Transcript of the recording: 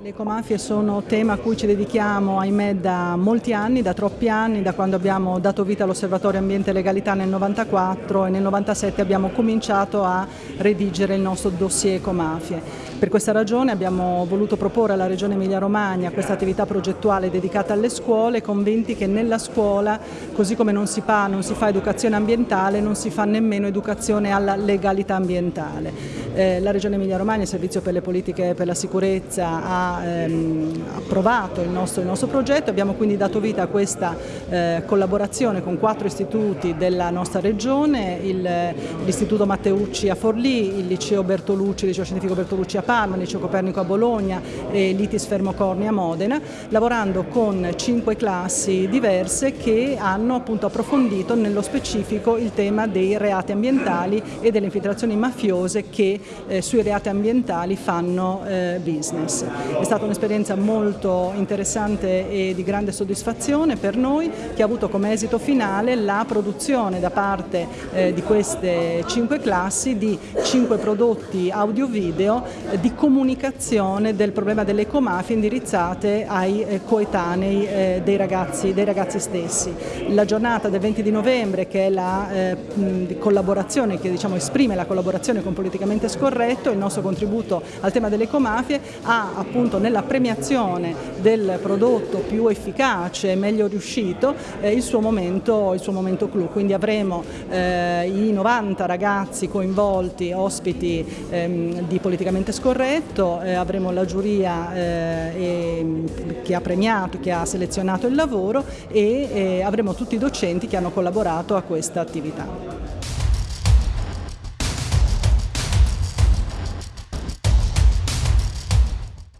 Le ecomafie sono tema a cui ci dedichiamo, ahimè, da molti anni, da troppi anni, da quando abbiamo dato vita all'Osservatorio Ambiente e Legalità nel 94 e nel 97 abbiamo cominciato a redigere il nostro dossier ecomafie. Per questa ragione abbiamo voluto proporre alla Regione Emilia-Romagna questa attività progettuale dedicata alle scuole, convinti che nella scuola, così come non si, fa, non si fa educazione ambientale, non si fa nemmeno educazione alla legalità ambientale. Eh, la Regione Emilia-Romagna, il Servizio per le Politiche per la Sicurezza, ha ehm, approvato il nostro, il nostro, progetto, abbiamo quindi dato vita a questa eh, collaborazione con quattro istituti della nostra regione, l'Istituto Matteucci a Forlì, il Liceo Bertolucci, il Liceo Scientifico Bertolucci a Parma, il Liceo Copernico a Bologna e l'ITIS Fermocorni a Modena, lavorando con cinque classi diverse che hanno appunto approfondito nello specifico il tema dei reati ambientali e delle infiltrazioni mafiose che eh, sui reati ambientali fanno eh, business. È stata un'esperienza molto interessante e di grande soddisfazione per noi che ha avuto come esito finale la produzione da parte eh, di queste cinque classi di cinque prodotti audio-video eh, di comunicazione del problema delle ecomafie indirizzate ai eh, coetanei eh, dei ragazzi, dei, ragazzi, stessi. La giornata del 20 di novembre che è la eh, collaborazione che diciamo, esprime la collaborazione con Politicamente Scorretto, il nostro contributo al tema delle ecomafie ha appunto nella premiazione del prodotto più efficace e meglio riuscito il, suo momento, il suo momento clou, quindi avremo i 90 ragazzi coinvolti, ospiti ehm, di Politicamente Scorretto, eh, avremo la giuria eh, che ha premiato, che ha selezionato il lavoro e eh, avremo tutti i docenti che hanno collaborato a questa attività.